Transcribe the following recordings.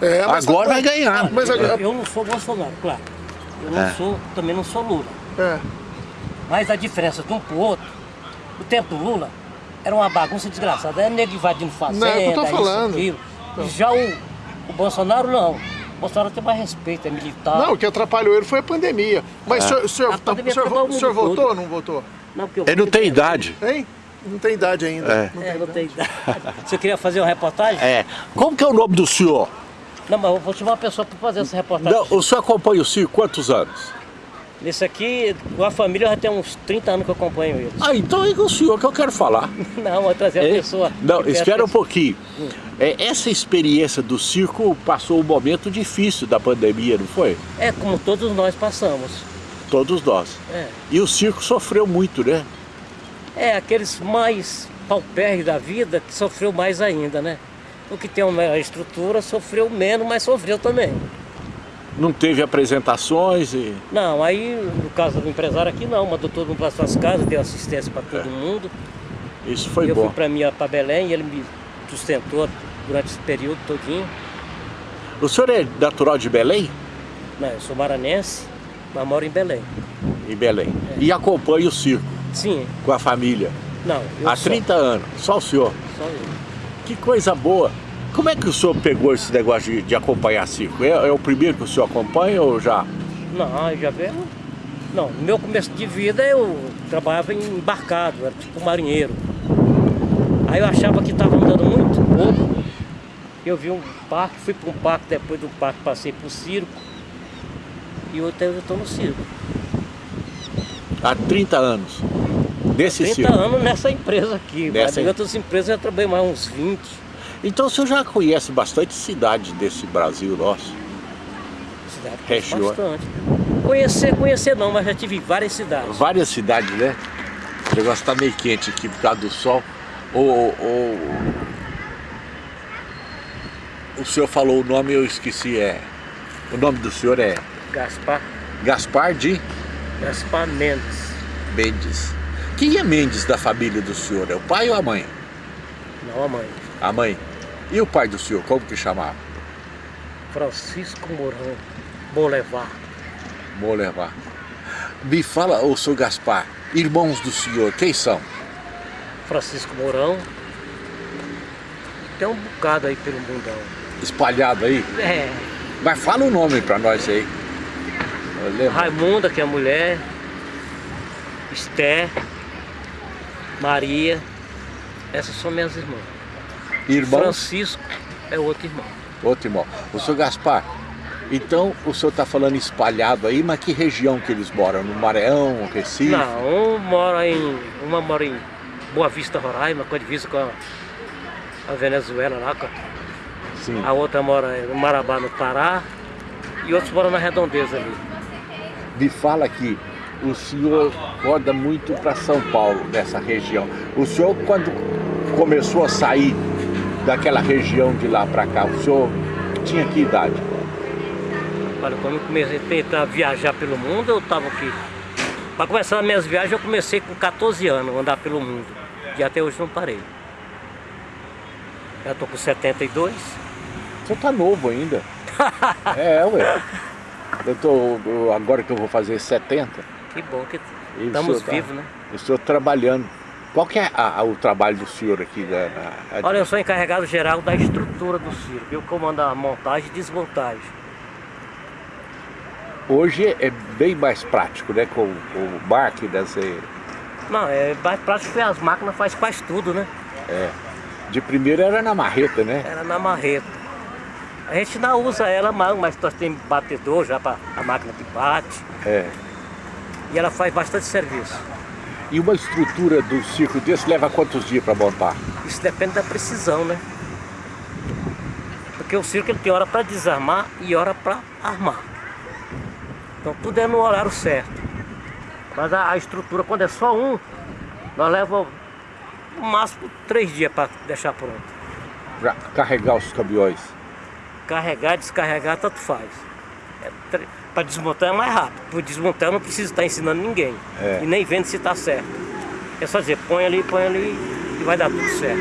É, mas Agora tá- vai ganhar. Mas Eu, agora- eu não sou Bolsonaro, claro. Eu não É. sou, também não sou Lula. É. Mas a diferença de um pro outro, o tempo do Lula era uma bagunça desgraçada. Era nego invadindo fazenda, Não, é o eu tô isso, falando. aquilo. E já o, o Bolsonaro não. O Bolsonaro tem mais respeito, é militar. Não, o que atrapalhou ele foi a pandemia. Mas o senhor, o senhor, A pandemia o senhor, acabou o o senhor votou ou não votou? Não, porque eu- Ele não tem idade. Hein? Não tem idade ainda. É. Não É, tem não idade. tem idade. Você queria fazer uma reportagem? É. Como que é o nome do senhor? Não, mas eu vou chamar uma pessoa para fazer essa reportagem. Não, o senhor acompanha o circo quantos anos? Nesse aqui, com a família já tem uns 30 anos que eu acompanho eles. Ah, então é com o senhor que eu quero falar. Não, vou trazer a É? pessoa. Não, espera um pouquinho. É, essa experiência do circo passou um momento difícil da pandemia, não foi? É como todos nós passamos. Todos nós. É, E o circo sofreu muito, né? é aqueles mais paupérrimos da vida que sofreu mais ainda, né? O que tem uma estrutura sofreu menos, mas sofreu também. Não teve apresentações e... Não, aí no caso do empresário aqui não, mandou todo mundo para suas casas, deu assistência para todo mundo. Isso É. foi eu bom. fui para minha para Belém e ele me sustentou durante esse período todinho. O senhor é natural de Belém? Não, eu sou maranense, mas moro em Belém. Em Belém. É. E acompanha o circo Sim, com a família. não, eu Há sou, 30 anos. Só o senhor. só eu. Que coisa boa. Como é que o senhor pegou esse negócio de, de acompanhar circo? É, é o primeiro que o senhor acompanha ou já? Não, já veio. Não, no meu começo de vida eu trabalhava em embarcado, era tipo marinheiro. Aí eu achava que estava andando muito pouco. Eu vi um parque, fui para um parque, depois do parque passei para o circo. E hoje eu estou no circo. Há 30 anos. Nesse 30 circo. anos nessa empresa aqui. Nessa em outras empresas eu já trabalhei mais uns 20. Então o senhor já conhece bastante cidade desse Brasil nosso. Cidade Regiões. bastante. Conhecer, conhecer não, mas já tive várias cidades. Várias cidades, né? O negócio tá meio quente aqui por causa do sol. O, o, o senhor falou o nome, eu esqueci. É, o nome do senhor é Gaspar, Gaspar de Gaspar Mendes. Mendes. Quem é Mendes da família do senhor? É o pai ou a mãe? Não a mãe. A mãe. E o pai do senhor, como que chamava? Francisco Mourão Bolevar. Vou levar. Me fala, ô senhor Gaspar, irmãos do senhor, quem são? Francisco Mourão. Tem um bocado aí pelo mundão. Espalhado aí? É, Mas fala o nome pra nós aí. Raimunda, que é a mulher. Esther. Maria. Essas são minhas irmãs. Irmãos, Francisco é outro irmão. outro irmão. O senhor Gaspar, então o senhor está falando espalhado aí, mas que região que eles moram? No Maranhão, Recife? Não, um mora em. Uma mora em Boa Vista, Roraima, com a divisa com a, a Venezuela lá. a- Sim. A outra mora em Marabá, no Pará. E outros moram na Redondeza ali. Me fala que o senhor roda muito para São Paulo, dessa região. O senhor, quando começou a sair daquela região de lá para cá, o senhor tinha que idade? Olha, quando eu comecei a tentar viajar pelo mundo, eu estava aqui. Para começar as minhas viagens, eu comecei com 14 anos andar pelo mundo. E até hoje não parei. Já estou com 72. O senhor tá novo ainda. é, ué. Eu tô, agora que eu vou fazer 70, Que bom que E o estamos senhor tá- vivos, né? estou trabalhando. Qual que é a- a- o trabalho do senhor aqui? na- na- Olha, eu sou encarregado geral da estrutura do circo. Eu comando a montagem e desmontagem. Hoje é bem mais prático, né? Com, com máquinas, e, Não, é mais prático que as máquinas fazem quase tudo, né? é. De primeiro era na marreta, né? Era na marreta. A gente não usa ela mais, mas nós temos batedor já para a máquina que bate. É. E ela faz bastante serviço. E uma estrutura do circo desse leva quantos dias para montar? Isso depende da precisão, né? Porque o circo ele tem hora para desarmar e hora para armar. Então tudo é no horário certo. Mas a, a estrutura, quando é só um, nós levamos no máximo três dias para deixar pronto. Para carregar os caminhões. Carregar, descarregar, tanto faz. Para desmontar é mais rápido. Para desmontar eu não preciso estar ensinando ninguém. É. E nem vendo se está certo. É só dizer, põe ali, põe ali e vai dar tudo certo.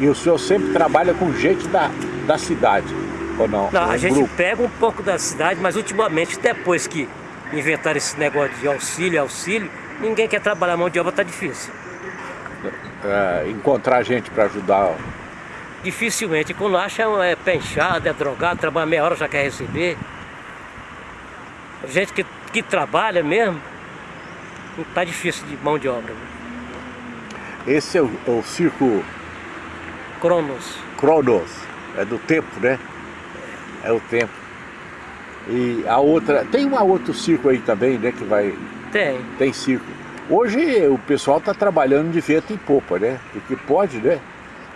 E o senhor sempre trabalha com gente da, da cidade, ou não? Não, a gente grupo. pega um pouco da cidade, mas ultimamente, depois que inventaram esse negócio de auxílio, auxílio, ninguém quer trabalhar, a mão de obra tá difícil. É, encontrar gente para ajudar. Dificilmente, quando acha é pé inchado, é drogado, trabalha meia hora já quer receber. Gente que, que trabalha mesmo, tá difícil de mão de obra. Esse é o, o circo Cronos. Cronos, é do tempo, né? É o tempo. E a outra, tem um outro circo aí também, né, que vai, Tem. tem circo. Hoje o pessoal está trabalhando de vento em popa, né? Porque pode, né?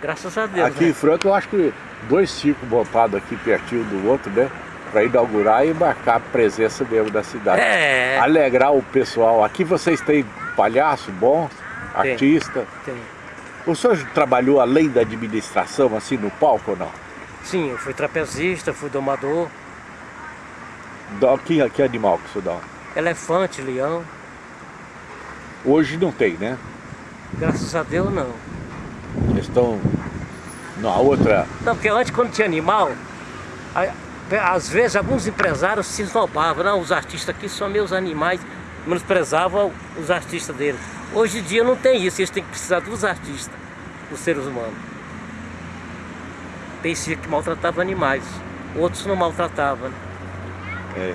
Graças a Deus. Aqui né? em Franca eu acho que dois circos montados aqui pertinho do outro, né? Para inaugurar e marcar a presença mesmo da cidade. É. Alegrar o pessoal. Aqui vocês têm palhaço bom, Tem. artista. Tem. O senhor trabalhou além da administração, assim, no palco ou não? Sim, eu fui trapezista, fui domador, Dá- Que, que animal que o senhor dá? elefante, leão. Hoje não tem, né? Graças a Deus não. Eles estão na outra. Não, porque antes quando tinha animal, às vezes alguns empresários se esnobavam, não, os artistas aqui são meus animais, menosprezavam os artistas deles. Hoje em dia não tem isso, eles têm que precisar dos artistas, dos seres humanos. Tem circo que maltratava animais, outros não maltratavam. É,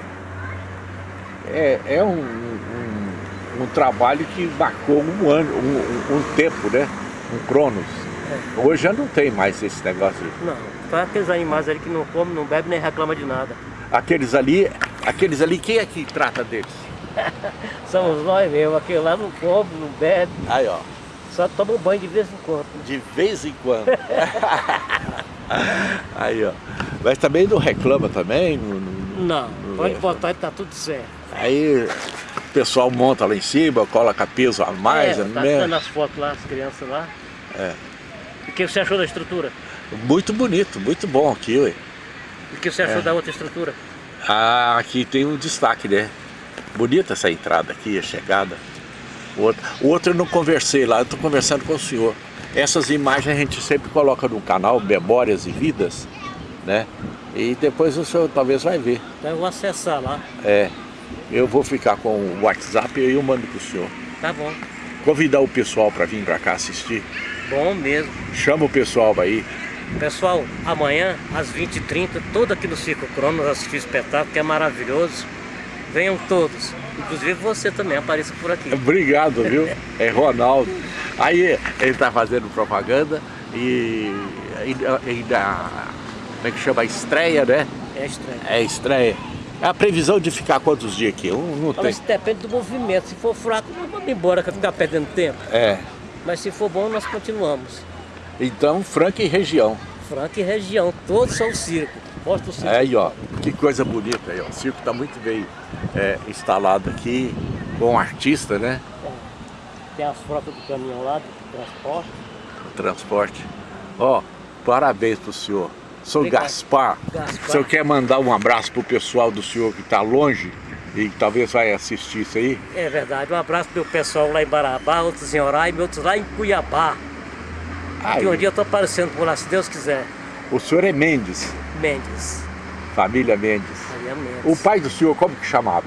é, é um, um, um trabalho que marcou um ano, um, um- tempo, né? Um cronos. Hoje já não tem mais esse negócio. Não, aqueles animais ali que não comem, não bebem nem reclamam de nada. Aqueles ali, aqueles ali, quem é que trata deles? Somos nós mesmo, aquele lá não come, não bebe, Aí, ó. só toma um banho de vez em quando. De vez em quando. Aí, ó. Mas também não reclama também. não- não- Não, pode botar e tá tudo certo. Aí o pessoal monta lá em cima, coloca peso a mais, é, tá mesmo. tirando as fotos lá, as crianças lá. É. O que você achou da estrutura? Muito bonito, muito bom aqui, ué. E o que você achou É. da outra estrutura? Ah, aqui tem um destaque, né? Bonita essa entrada aqui, a chegada. O outro, o outro eu não conversei lá, eu estou conversando com o senhor. Essas imagens a gente sempre coloca no canal Memórias e Vidas, né? E depois o senhor talvez vai ver. Então eu vou acessar lá. É, eu vou ficar com o WhatsApp e eu mando pro senhor. Tá bom. Convidar o pessoal para vir para cá assistir. Bom mesmo. Chama o pessoal aí. Pessoal, amanhã às 20h30, todo aqui no Circo Cronos assistir o espetáculo, que é maravilhoso. Venham todos. Inclusive você também, apareça por aqui. Obrigado, viu? É Ronaldo. Aí ele tá fazendo propaganda e ainda, como é que chama? Estreia, né? É estranho. É estreia. É a previsão de ficar quantos dias aqui? Um, não tem. Mas depende do movimento. Se for fraco, vamos embora, que ficar perdendo tempo. É. Mas se for bom, nós continuamos. Então, Franca e região. Franca e região, todos são circo. Mostra o circo. É aí, ó. Que coisa bonita aí, ó. O circo tá muito bem é, instalado aqui, com artista, né? Tem as frotas do caminhão lá, do transporte. Transporte. Ó, parabéns pro senhor. Sou Obrigado. Gaspar. Gaspar. O senhor quer mandar um abraço pro pessoal do senhor que tá longe e que talvez vai assistir isso aí? É verdade. Um abraço pro meu pessoal lá em Barabá, outros em Roraima, outros lá em Cuiabá. Aí, Que um dia eu tô aparecendo por lá, se Deus quiser. O senhor é Mendes, Mendes. família Mendes. Maria Mendes. O pai do senhor, como que chamava?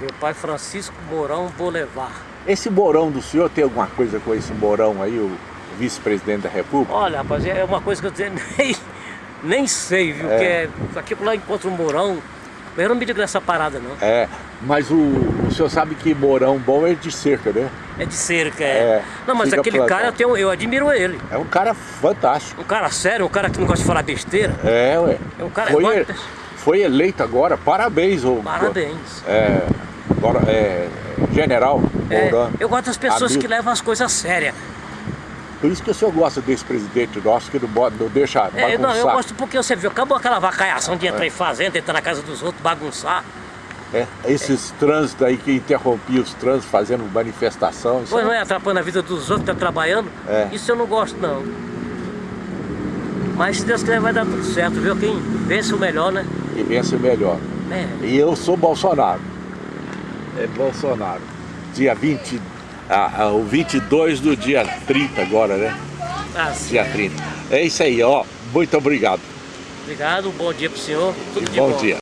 Meu pai Francisco Mourão Bolevar. Esse Mourão do senhor tem alguma coisa com esse Mourão aí, o vice-presidente da República? Olha, rapaz, é uma coisa que eu nem, nem sei, viu? É. Porque aqui por lá encontro um Mourão. Mas eu não me digo nessa parada, não. É, mas o, o senhor sabe que Mourão bom é de cerca, né? É de cerca, é. É, não, mas aquele plantado. cara, eu, tenho, eu admiro ele. É um cara fantástico. Um cara sério, um cara que não gosta de falar besteira. É, ué. É um cara- foi, é e- foi eleito agora, parabéns, ô. Parabéns. É, agora, é, general É, Mourão. eu gosto das pessoas Amigo. que levam as coisas a sério. Por isso que o senhor gosta desse presidente nosso, que não, não deixa É, não, eu bagunçar. gosto porque você viu, acabou aquela vacaiação de entrar em fazenda, entrar na casa dos outros, bagunçar. É, esses trânsitos aí que interrompiam os trânsitos fazendo manifestação. Pois é- não é atrapalhando a vida dos outros que estão trabalhando. É. Isso eu não gosto, não. Mas se Deus quiser vai dar tudo certo, viu? Quem vence o melhor, né? E vence melhor. É. E eu sou Bolsonaro. É Bolsonaro. Dia 20, ah, ah, o 22 do dia 30 agora, né? Assim, Dia 30. É isso aí, ó. Muito obrigado. Obrigado, bom dia pro senhor. Tudo de Bom bom. dia.